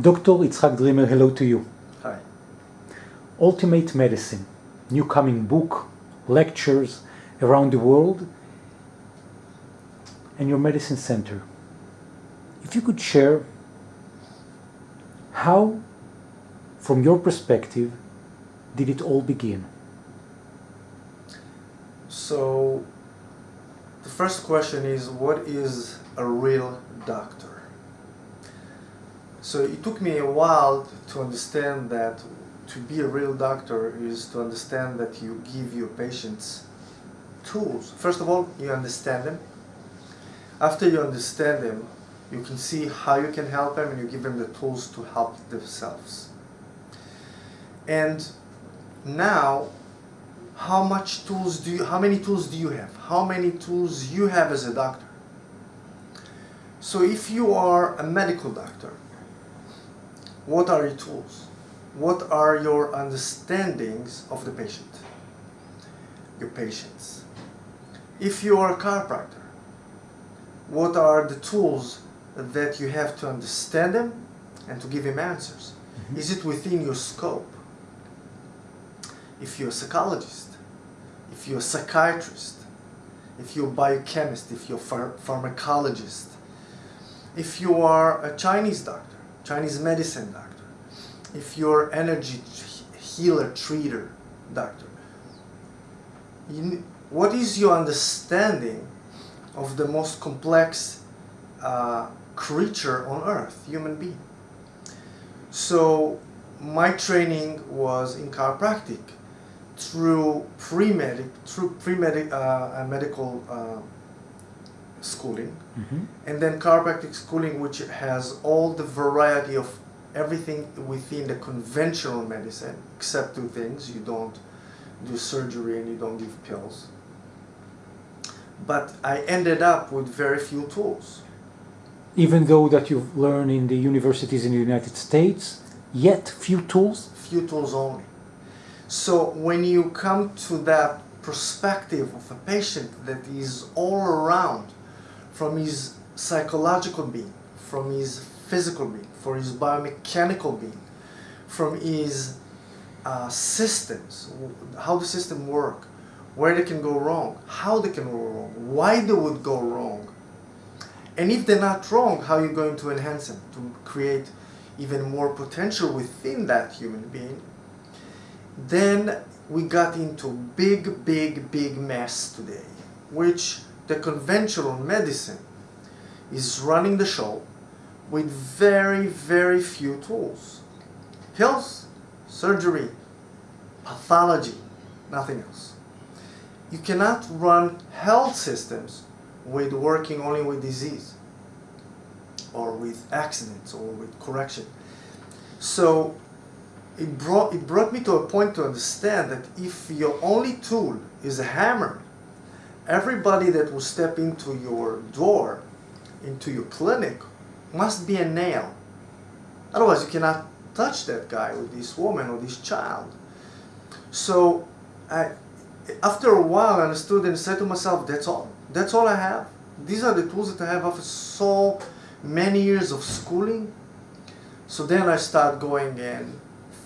Dr. Itzhak Dreamer, hello to you. Hi. Ultimate Medicine, new coming book, lectures around the world, and your medicine center. If you could share how, from your perspective, did it all begin? So, the first question is what is a real doctor? So, it took me a while to understand that to be a real doctor is to understand that you give your patients tools. First of all, you understand them. After you understand them, you can see how you can help them and you give them the tools to help themselves. And now how much tools do you how many tools do you have how many tools you have as a doctor so if you are a medical doctor what are your tools? What are your understandings of the patient? Your patients if you are a chiropractor what are the tools that you have to understand them and to give him answers? Mm -hmm. is it within your scope? If you're a psychologist, if you're a psychiatrist, if you're a biochemist, if you're a phar pharmacologist, if you are a Chinese doctor, Chinese medicine doctor, if you're energy healer, treater, doctor, you, what is your understanding of the most complex uh, creature on earth, human being? So my training was in chiropractic through pre-medic through pre-medic uh, medical uh, schooling. Mm -hmm. and then chiropractic schooling which has all the variety of everything within the conventional medicine except two things. You don't do surgery and you don't give pills. But I ended up with very few tools. Even though that you've learned in the universities in the United States yet few tools? Few tools only. So when you come to that perspective of a patient that is all around from his psychological being, from his physical being, from his biomechanical being, from his uh, systems, how the system work, where they can go wrong, how they can go wrong, why they would go wrong, and if they're not wrong, how you're going to enhance them to create even more potential within that human being? Then we got into big, big, big mess today, which the conventional medicine is running the show with very, very few tools. Pills, surgery, pathology, nothing else. You cannot run health systems with working only with disease or with accidents or with correction. So it brought, it brought me to a point to understand that if your only tool is a hammer, everybody that will step into your door, into your clinic, must be a nail. Otherwise, you cannot touch that guy or this woman or this child. So, I, after a while, I understood and said to myself, that's all. That's all I have. These are the tools that I have after so many years of schooling. So then I start going and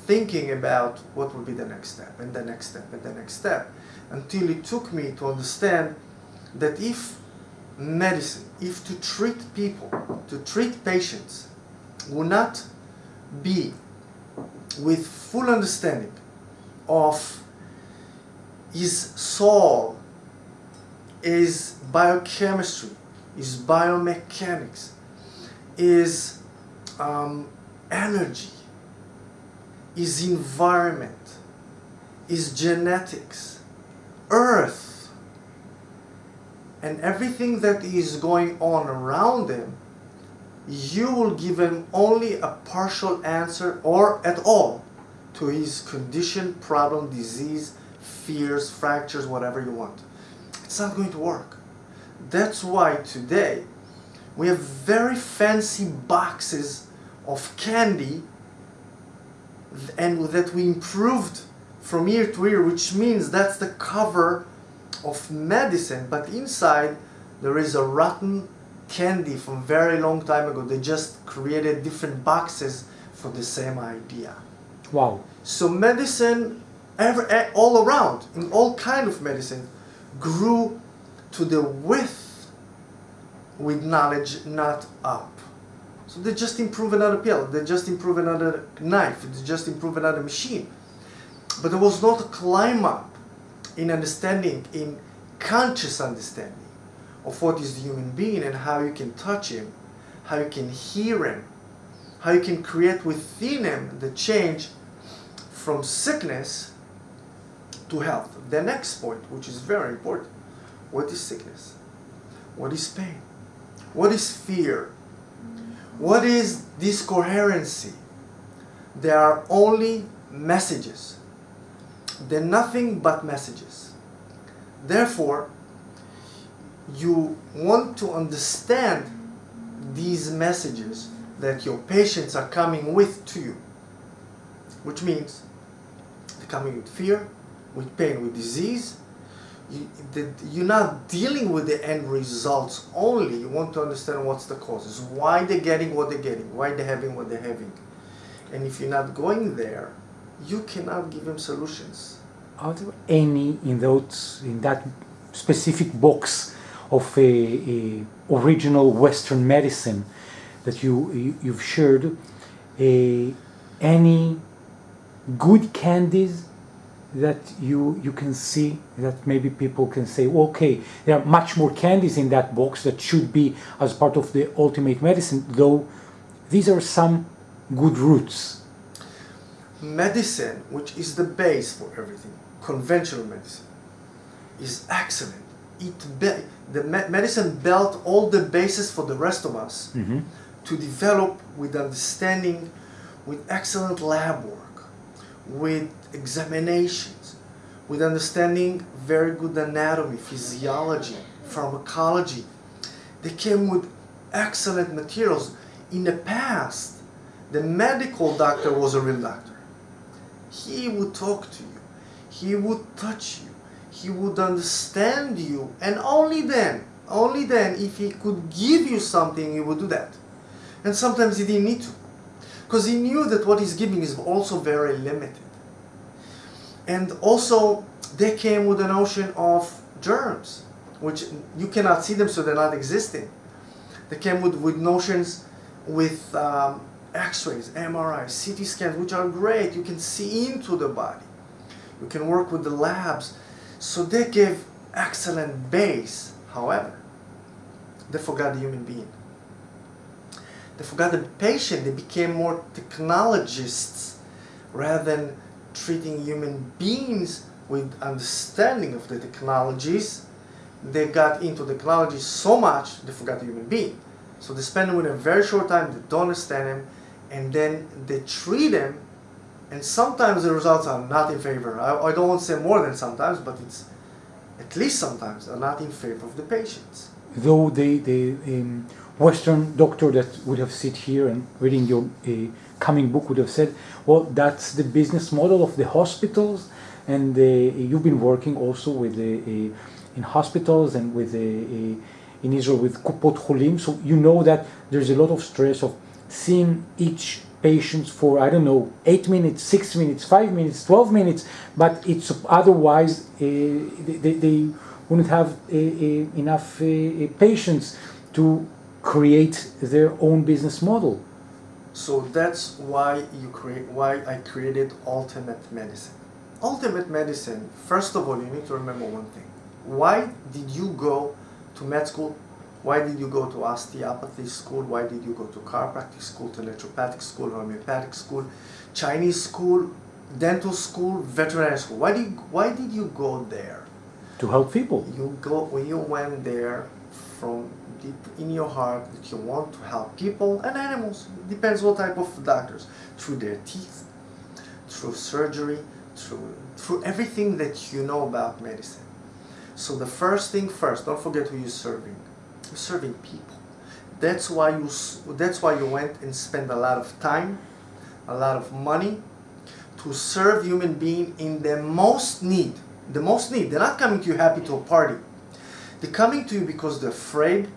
thinking about what would be the next step and the next step and the next step until it took me to understand that if medicine, if to treat people, to treat patients will not be with full understanding of his soul, his biochemistry, his biomechanics, his um, energy, is environment, is genetics, earth, and everything that is going on around him, you will give him only a partial answer or at all to his condition, problem, disease, fears, fractures, whatever you want. It's not going to work. That's why today we have very fancy boxes of candy and that we improved from ear to ear, which means that's the cover of medicine, but inside there is a rotten candy from very long time ago. They just created different boxes for the same idea. Wow. So medicine, ever, eh, all around, in all kind of medicine, grew to the width with knowledge, not up. So they just improve another pill, they just improve another knife, they just improve another machine. But there was not a climb up in understanding, in conscious understanding of what is the human being and how you can touch him, how you can hear him, how you can create within him the change from sickness to health. The next point, which is very important, what is sickness? What is pain? What is fear? What is discoherency? There are only messages. They're nothing but messages. Therefore, you want to understand these messages that your patients are coming with to you, which means they're coming with fear, with pain, with disease. You, you're not dealing with the end results only. You want to understand what's the causes, why they're getting what they're getting, why they're having what they're having. And if you're not going there, you cannot give them solutions. Are there any in those in that specific box of a, a original Western medicine that you, you you've shared? A, any good candies that you you can see that maybe people can say okay there are much more candies in that box that should be as part of the ultimate medicine though these are some good roots medicine which is the base for everything conventional medicine is excellent it be- the me- medicine built all the bases for the rest of us mm-hmm. to develop with understanding with excellent lab work with examinations, with understanding very good anatomy, physiology, pharmacology. They came with excellent materials. In the past, the medical doctor was a real doctor. He would talk to you, he would touch you, he would understand you, and only then, only then, if he could give you something, he would do that. And sometimes he didn't need to, because he knew that what he's giving is also very limited. And also, they came with a notion of germs, which you cannot see them, so they're not existing. They came with, with notions with um, x-rays, MRIs, CT scans, which are great. You can see into the body. You can work with the labs. So they gave excellent base. However, they forgot the human being. They forgot the patient. They became more technologists rather than treating human beings with understanding of the technologies. They got into technology so much they forgot the human being. So they spend him a very short time, they don't understand him, and then they treat them and sometimes the results are not in favor. I, I don't want to say more than sometimes, but it's at least sometimes are not in favor of the patients. though the, the um, Western doctor that would have sit here and reading your uh, coming book would have said, well, that's the business model of the hospitals, and uh, you've been working also with the uh, in hospitals and with uh, in Israel with Kupot Cholim, so you know that there's a lot of stress of seeing each patient for I don't know eight minutes, six minutes, five minutes, twelve minutes, but it's otherwise uh, they, they, wouldn't have uh, uh, enough uh, uh, patience to create their own business model. So that's why you create why I created ultimate medicine. Ultimate medicine, first of all, you need to remember one thing. Why did you go to med school? Why did you go to osteopathy school? Why did you go to chiropractic school, to naturopathic school, homeopathic school, Chinese school, dental school, veterinary school? Why did why did you go there? To help people. You go when you went there from deep in your heart that you want to help people and animals. Depends what type of doctors. Through their teeth, through surgery, through through everything that you know about medicine. So the first thing first, don't forget who you're serving. Serving people. That's why you that's why you went and spent a lot of time, a lot of money to serve human being in the most need. The most need. They're not coming to you happy to a party. They're coming to you because they're afraid,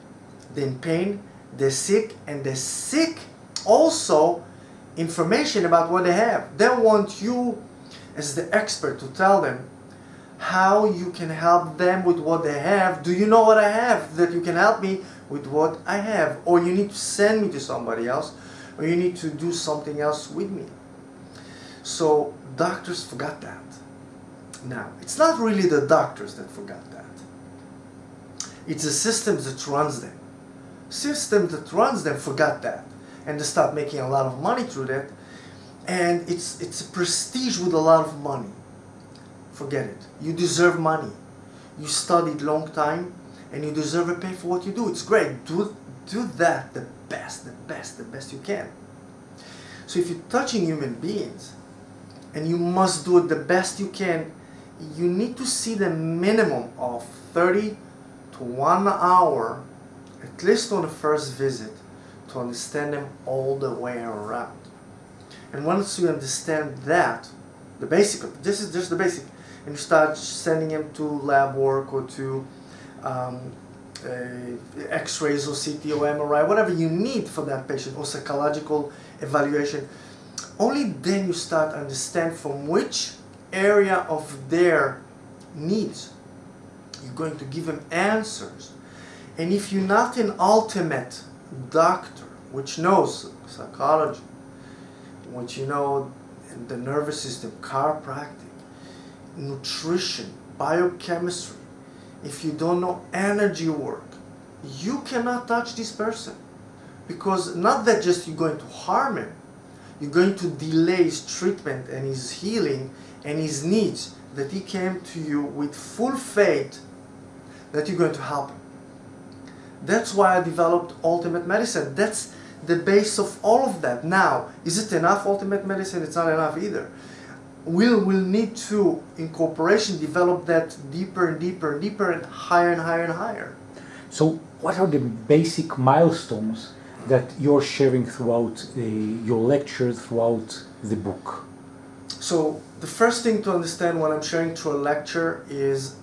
they're in pain, they're sick, and they're sick also information about what they have. They want you as the expert to tell them how you can help them with what they have. Do you know what I have that you can help me with what I have? Or you need to send me to somebody else, or you need to do something else with me. So doctors forgot that. Now, it's not really the doctors that forgot that. It's the system that runs them. System that runs them forgot that. And they start making a lot of money through that. And it's, it's a prestige with a lot of money. Forget it. You deserve money. You studied long time and you deserve a pay for what you do. It's great. Do, do that the best, the best, the best you can. So if you're touching human beings and you must do it the best you can, you need to see the minimum of 30 to one hour, at least on the first visit, to understand them all the way around. And once you understand that, the basic, this is just the basic, and start sending them to lab work or to um, x-rays or CT or MRI, whatever you need for that patient, or psychological evaluation, only then you start understand from which area of their needs you're going to give them answers. And if you're not an ultimate doctor, which knows psychology, which you know the nervous system, chiropractic, nutrition, biochemistry, if you don't know energy work, you cannot touch this person. Because not that just you're going to harm him, you're going to delay his treatment and his healing and his needs that he came to you with full faith that you're going to help him. That's why I developed Ultimate Medicine. That's the base of all of that. Now, is it enough Ultimate Medicine? It's not enough either. We'll, we'll need to, in cooperation, develop that deeper and deeper and deeper and higher and higher and higher. So what are the basic milestones that you're sharing throughout uh, your lectures, throughout the book? So the first thing to understand when I'm sharing through a lecture is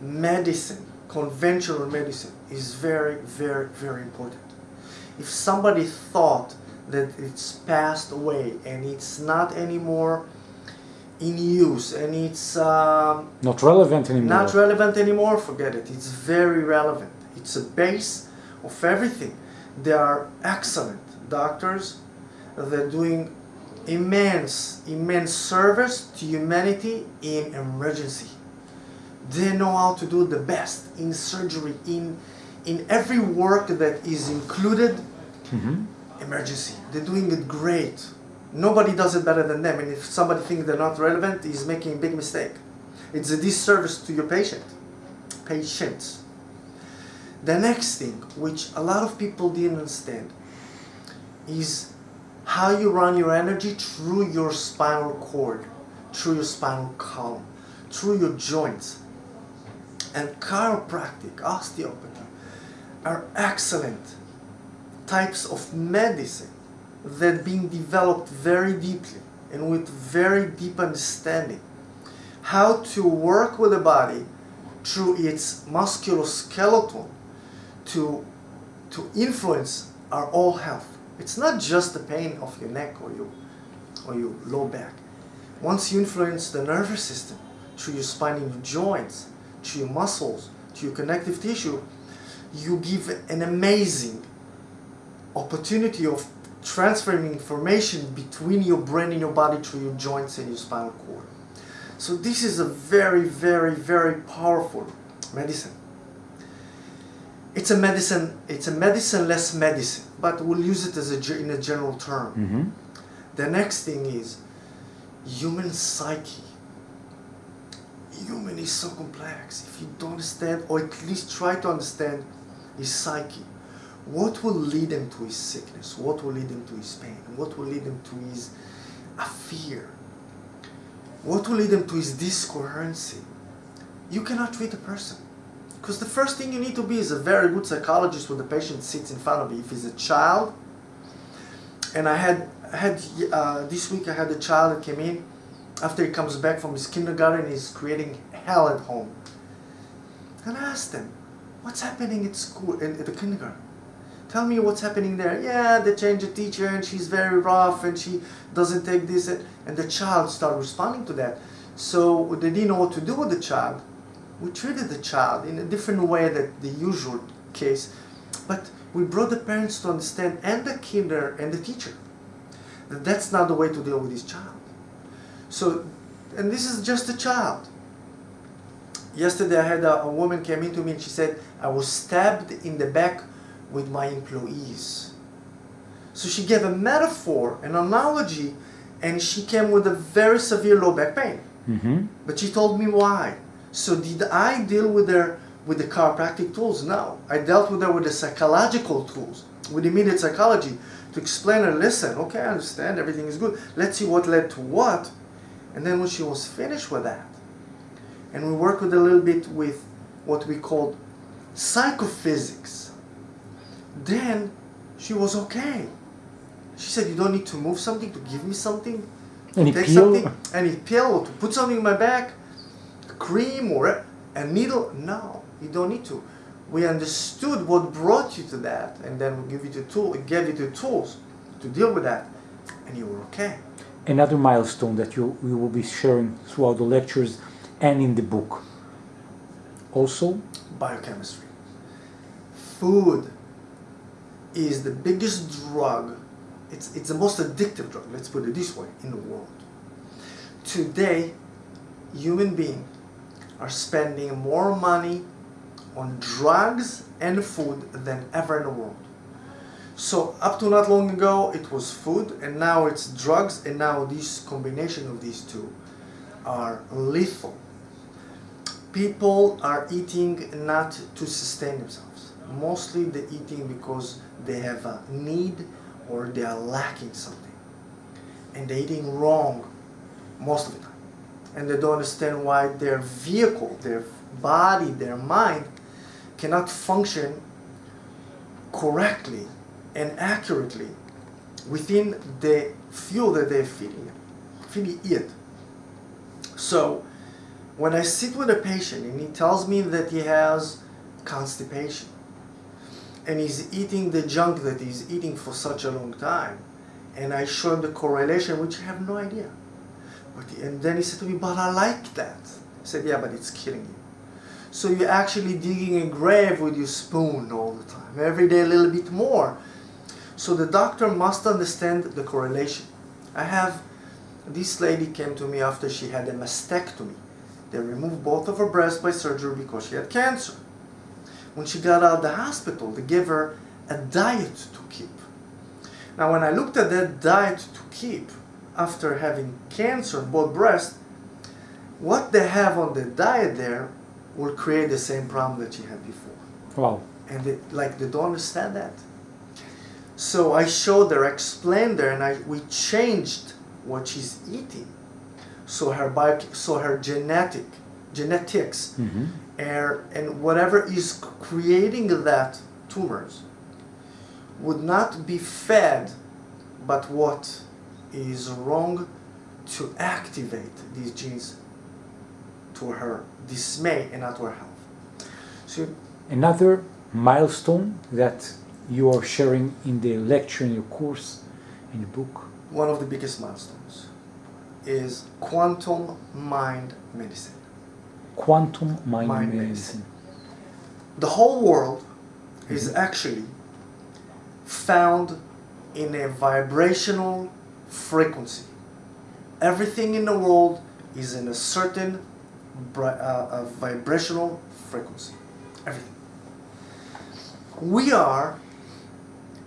medicine, conventional medicine, is very, very, very important. If somebody thought that it's passed away and it's not anymore in use and it's um, not relevant anymore. Not relevant anymore, forget it. It's very relevant. It's a base of everything. They are excellent doctors. They're doing immense, immense service to humanity in emergency. They know how to do the best in surgery, in, in every work that is included, mm -hmm. emergency. They're doing it great. Nobody does it better than them. And if somebody thinks they're not relevant, he's making a big mistake. It's a disservice to your patient, patients. The next thing, which a lot of people didn't understand, is how you run your energy through your spinal cord, through your spinal column, through your joints. And chiropractic, osteopathy are excellent types of medicine that being developed very deeply and with very deep understanding how to work with the body through its musculoskeletal to, to influence our all health. It's not just the pain of your neck or your, or your low back. Once you influence the nervous system through your spine and your joints, through your muscles, to your connective tissue, you give an amazing opportunity of transferring information between your brain and your body through your joints and your spinal cord. So this is a very, very, very powerful medicine. It's a medicine it's a medicine less medicine but we'll use it as a in a general term. Mm -hmm. the next thing is human psyche. Human is so complex. If you don't understand or at least try to understand his psyche what will lead him to his sickness what will lead him to his pain what will lead him to his a fear what will lead him to his discoherency you cannot treat a person because the first thing you need to be is a very good psychologist when the patient sits in front of you. If he's a child, and I had, I had uh, this week I had a child that came in, after he comes back from his kindergarten, he's creating hell at home. And I asked him, what's happening at school, in, at the kindergarten? Tell me what's happening there. Yeah, they changed the teacher and she's very rough and she doesn't take this. And, the child started responding to that. So they didn't know what to do with the child. We treated the child in a different way than the usual case. But we brought the parents to understand and the kinder and the teacher that that's not the way to deal with this child. So, and this is just a child. Yesterday I had a, a woman came into me and she said, I was stabbed in the back with my employees. So she gave a metaphor, an analogy, and she came with a very severe low back pain. Mm-hmm. But she told me why. So did I deal with her with the chiropractic tools? No. I dealt with her with the psychological tools, with immediate psychology, to explain her, listen, okay, I understand, everything is good. Let's see what led to what. And then when she was finished with that, and we worked with a little bit with what we called psychophysics, then she was okay. She said, you don't need to move something to give me something. Any Take pill? something, any pill, or to put something in my back, cream or a, a needle. No, you don't need to. We understood what brought you to that, and then we give you the tool, gave you the tools to deal with that, and you were okay. Another milestone that you, you will be sharing throughout the lectures and in the book. Also, Biochemistry. Food is the biggest drug. It's, it's the most addictive drug, let's put it this way, in the world. Today, human beings are spending more money on drugs and food than ever in the world. So up to not long ago, it was food, and now it's drugs, and now this combination of these two are lethal. People are eating not to sustain themselves. Mostly they're eating because they have a need or they are lacking something. And they're eating wrong most of the time. And they don't understand why their vehicle, their body, their mind cannot function correctly and accurately within the fuel that they're feeding, feeding it. So when I sit with a patient and he tells me that he has constipation and he's eating the junk that he's eating for such a long time, and I show him the correlation, which I have no idea. But, and then he said to me, but I like that. I said, yeah, but it's killing you. So you're actually digging a grave with your spoon all the time, every day a little bit more. So the doctor must understand the correlation. I have, this lady came to me after she had a mastectomy. They removed both of her breasts by surgery because she had cancer. When she got out of the hospital, they gave her a diet to keep. Now when I looked at that diet to keep, after having cancer in both breasts, what they have on the diet there will create the same problem that she had before. wow, And they, like they don't understand that. So I showed her, explained her, and I we changed what she's eating. So her bio, so her genetic, genetics, Mhm. And, and whatever is creating that tumors would not be fed, but what is wrong to activate these genes to her dismay and not to her health. So another milestone that you are sharing in the lecture, in your course, in the book. one of the biggest milestones is quantum mind medicine. Quantum mind, Mind medicine. medicine. The whole world is actually found in a vibrational frequency. Everything in the world is in a certain bri- uh, uh, vibrational frequency. Everything. We are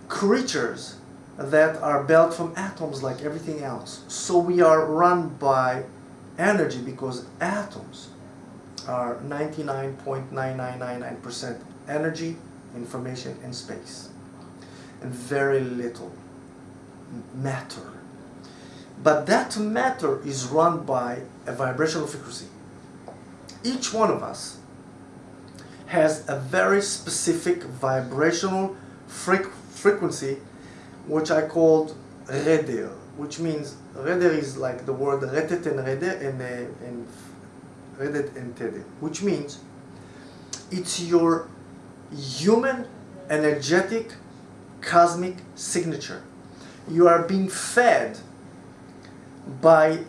creatures that are built from atoms like everything else. So we are run by energy because atoms are 99.9999% energy, information, and space, and very little matter. But that matter is run by a vibrational frequency. Each one of us has a very specific vibrational freq- frequency, which I called reder, which means reder is like the word retet and reder and, uh, which means it's your human energetic cosmic signature. You are being fed by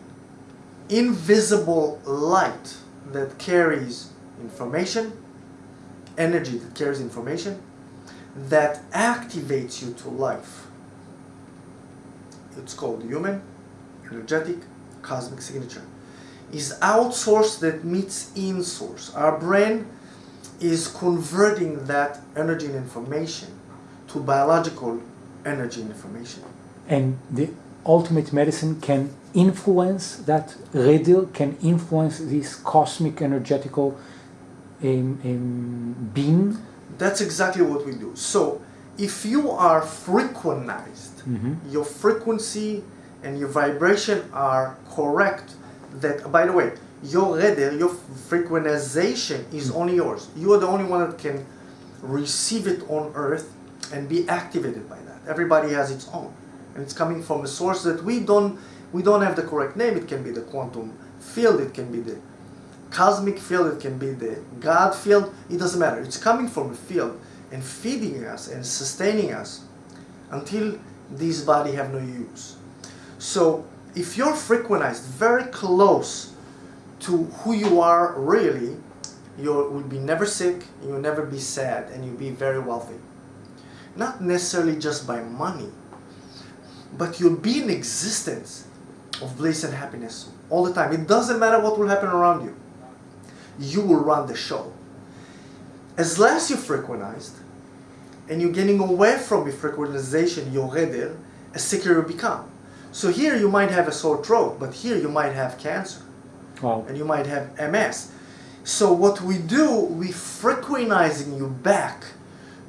invisible light that carries information, energy that carries information, that activates you to life. It's called human, energetic, cosmic signature. Is outsource that meets in source. Our brain is converting that energy and information to biological energy and information. And the ultimate medicine can influence that redil, can influence this cosmic energetical um, um, being. That's exactly what we do. So, if you are frequentized, Mhm. your frequency and your vibration are correct, that, by the way, your redel, your frequentization is hmm. only yours. You are the only one that can receive it on earth and be activated by that. Everybody has its own. And it's coming from a source that we don't we don't have the correct name. It can be the quantum field, it can be the cosmic field, it can be the God field. It doesn't matter. It's coming from a field and feeding us and sustaining us until this body have no use. So if you're frequentized very close to who you are really, you will be never sick, you'll never be sad, and you'll be very wealthy. Not necessarily just by money, but you'll be in existence of bliss and happiness all the time. It doesn't matter what will happen around you. You will run the show. As less you frequentized, and you're getting away from your frequentization, your redder, as sicker you become. So here you might have a sore throat, but here you might have cancer Wow. and you might have MS. So what we do, we frequentizing you back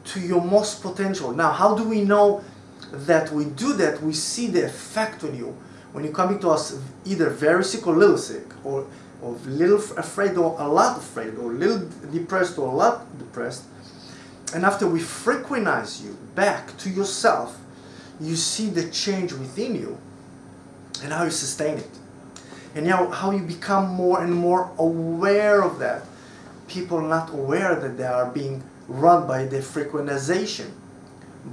to your most potential. Now, how do we know that we do that? We see the effect on you when you're coming to us either very sick or little sick, or or little afraid or a lot afraid, or little depressed or a lot depressed. And after we frequentize you back to yourself, you see the change within you and how you sustain it. And now how you become more and more aware of that. People are not aware that they are being run by their frequentization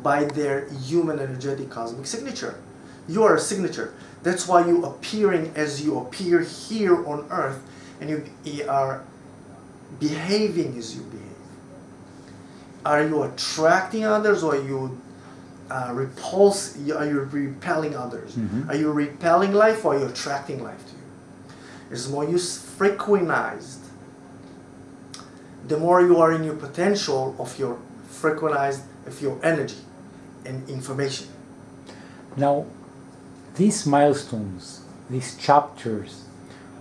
by their human energetic cosmic signature. You are a signature. That's why you appearing as you appear here on earth and you are behaving as you behave. Are you attracting others or you uh, repulse are you repelling others Mhm. are you repelling life or are you attracting life to you as more you frequentized, the more you are in your potential of your frequentized, of your energy and information. Now, these milestones, these chapters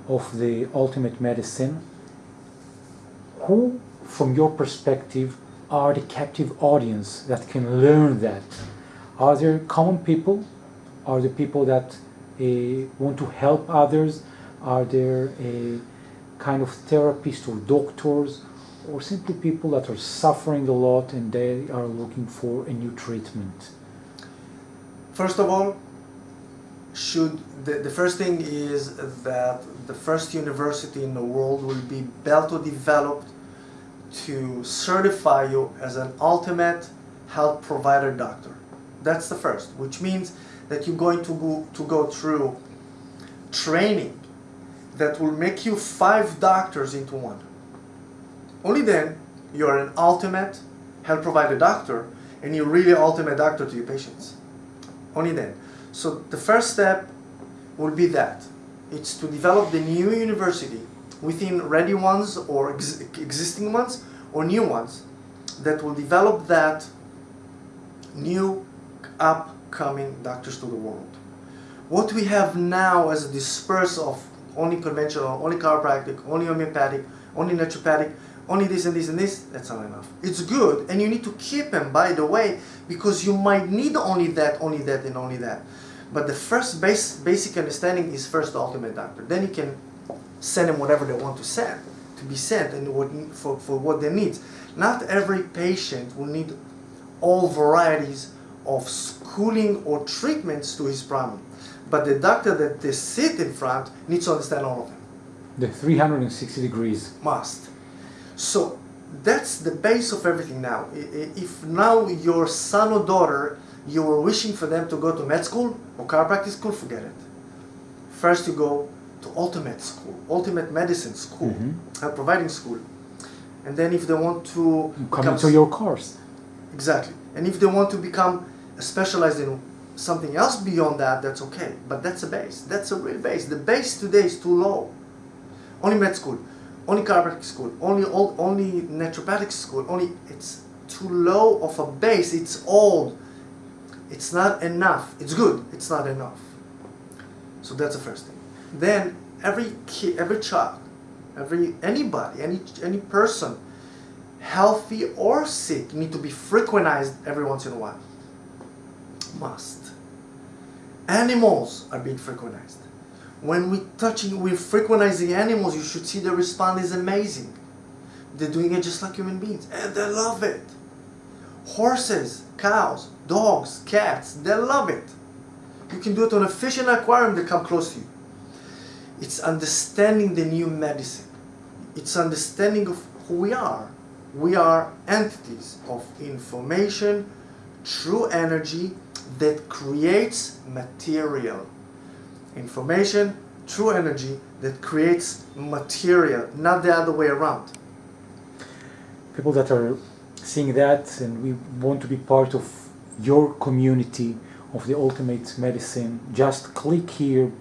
of the ultimate medicine, who, from your perspective, are the captive audience that can learn that? Are there common people? Are there people that uh, want to help others? Are there a kind of therapists or doctors, or simply people that are suffering a lot and they are looking for a new treatment? First of all, should the, the first thing is that the first university in the world will be built or developed to certify you as an ultimate health provider doctor. That's the first, which means that you're going to go, to go through training that will make you five doctors into one. Only then you're an ultimate health provider doctor and you're really ultimate doctor to your patients. Only then. So the first step will be that. It's to develop the new university within ready ones or ex- existing ones or new ones that will develop that new upcoming doctors to the world. What we have now as a disperse of only conventional, only chiropractic, only homeopathic, only naturopathic, only this and this and this, that's not enough. It's good, and you need to keep them, by the way, because you might need only that, only that, and only that. But the first base, basic understanding is first the ultimate doctor. Then you can send them whatever they want to send, to be sent, and what, for, for what they need. Not every patient will need all varieties of schooling or treatments to his problem. But the doctor that they sit in front needs to understand all of them. The 360 degrees. Must. So that's the base of everything now. If now your son or daughter You were wishing for them to go to med school or chiropractic school, forget it. First, you go to ultimate school, ultimate medicine school, Mhm. health providing school. And then, if they want to Come into your course. Exactly. And if they want to become specialized in something else beyond that, that's okay. But that's a base. That's a real base. The base today is too low. Only med school, only chiropractic school, only old, only naturopathic school, only it's too low of a base. It's old. It's not enough. It's good. It's not enough. So that's the first thing. Then every kid, every child, every anybody, any any person healthy or sick, need to be frequentized every once in a while. Must. Animals are being frequentized. When we touching, we're frequentizing animals, you should see the response is amazing. They're doing it just like human beings, and they love it. Horses, cows, dogs, cats, they love it. You can do it on a fish in an aquarium, they come close to you. It's understanding the new medicine. It's understanding of who we are. We are entities of information, true energy that creates material. Information, true energy that creates material, not the other way around. People that are seeing that and we want to be part of your community of the ultimate medicine, just click here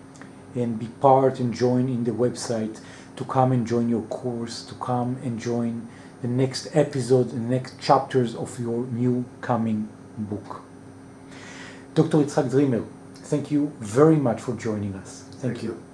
and be part and join in the website to come and join your course, to come and join the next episode, the next chapters of your new coming book. Dr. Itzhak Dreamer, thank you very much for joining us. Thank, Thank you. you.